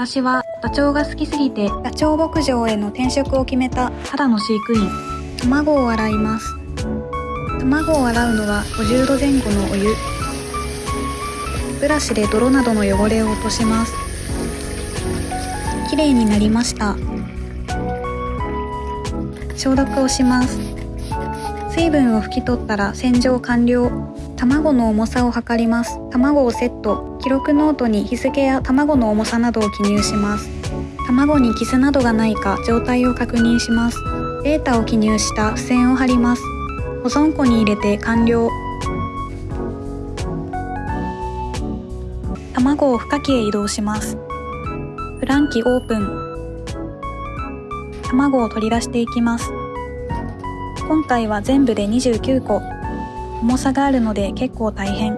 私はダチョウが好きすぎてダチョウ牧場への転職を決めた。ただの飼育員。卵を洗います。卵を洗うのは50度前後のお湯。ブラシで泥などの汚れを落とします。きれいになりました。消毒をします水分を拭き取ったら洗浄完了。卵の重さを測ります。卵をセット。記録ノートに日付や卵の重さなどを記入します。卵にキスなどがないか状態を確認します。データを記入した付箋を貼ります。保存庫に入れて完了。卵を孵化器へ移動します。フランキオープン。卵を取り出していきます。今回は全部で29個。重さがあるので結構大変。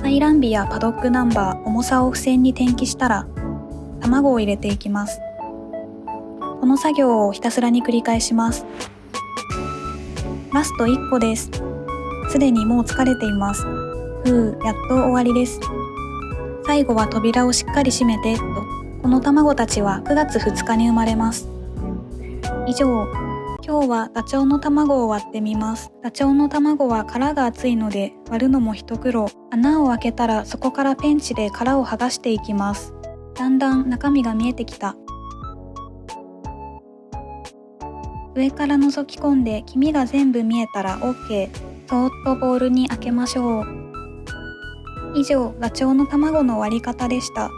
排卵日やパドックナンバー重さを付箋に転記したら卵を入れていきます。この作業をひたすらに繰り返します。ラスト1個です。すでにもう疲れています。ふうやっと終わりです。最後は扉をしっかり閉めてと。この卵たちは9月2日に生まれます。以上。今日はダチョウの卵を割ってみます。ダチョウの卵は殻が厚いので割るのも一苦労。穴を開けたらそこからペンチで殻を剥がしていきます。だんだん中身が見えてきた。上から覗き込んで黄身が全部見えたら OK そーっとボウルに開けましょう。以上ダチョウの卵の割り方でした。